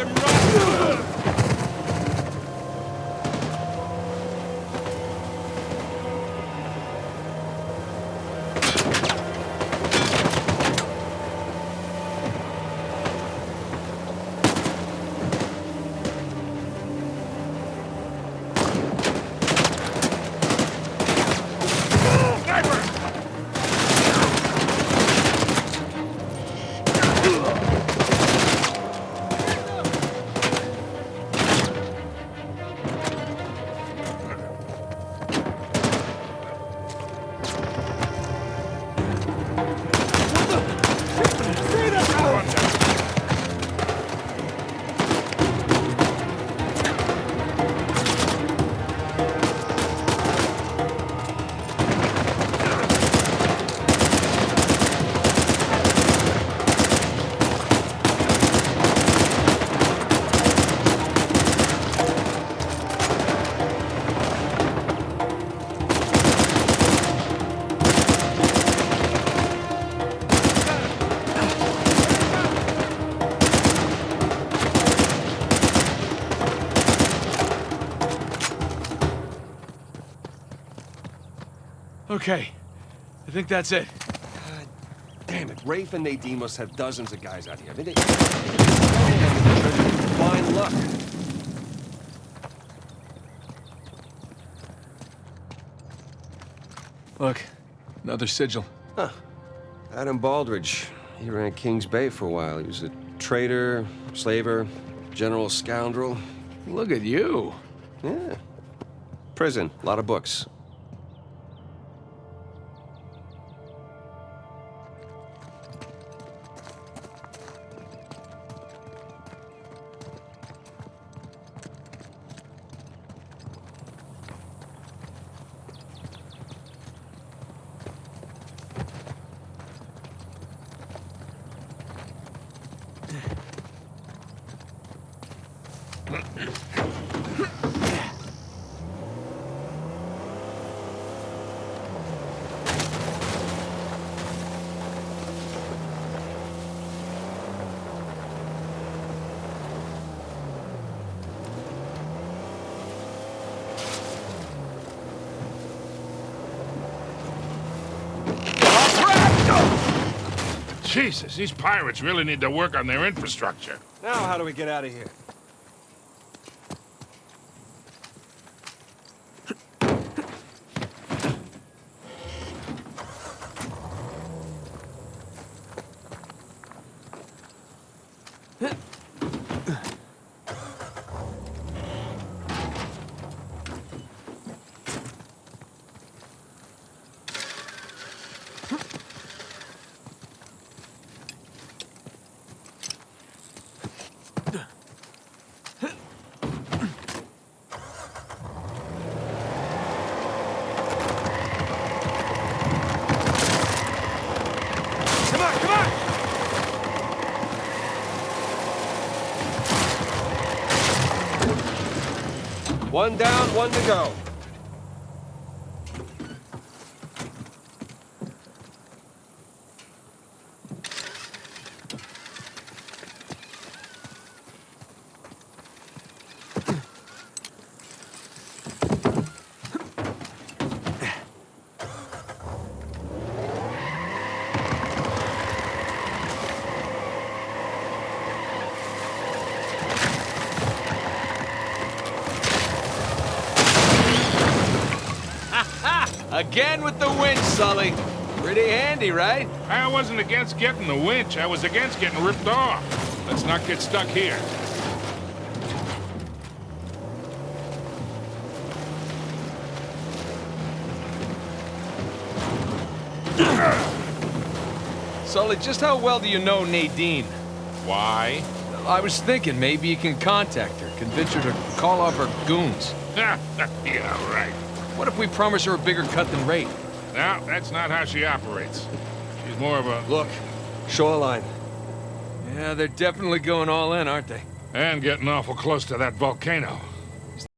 and run! Okay. I think that's it. God damn it, Rafe and Nadine must have dozens of guys out here. I mean, they... Fine luck. Look, another sigil. Huh. Adam Baldridge. He ran Kings Bay for a while. He was a traitor, slaver, general scoundrel. Look at you. Yeah. Prison, a lot of books. Jesus, these pirates really need to work on their infrastructure. Now, how do we get out of here? One down, one to go. Again with the winch, Sully. Pretty handy, right? I wasn't against getting the winch. I was against getting ripped off. Let's not get stuck here. Sully, just how well do you know Nadine? Why? I was thinking maybe you can contact her, convince her to call off her goons. yeah, right. What if we promise her a bigger cut than Rafe? No, that's not how she operates. She's more of a... Look, shoreline. Yeah, they're definitely going all in, aren't they? And getting awful close to that volcano.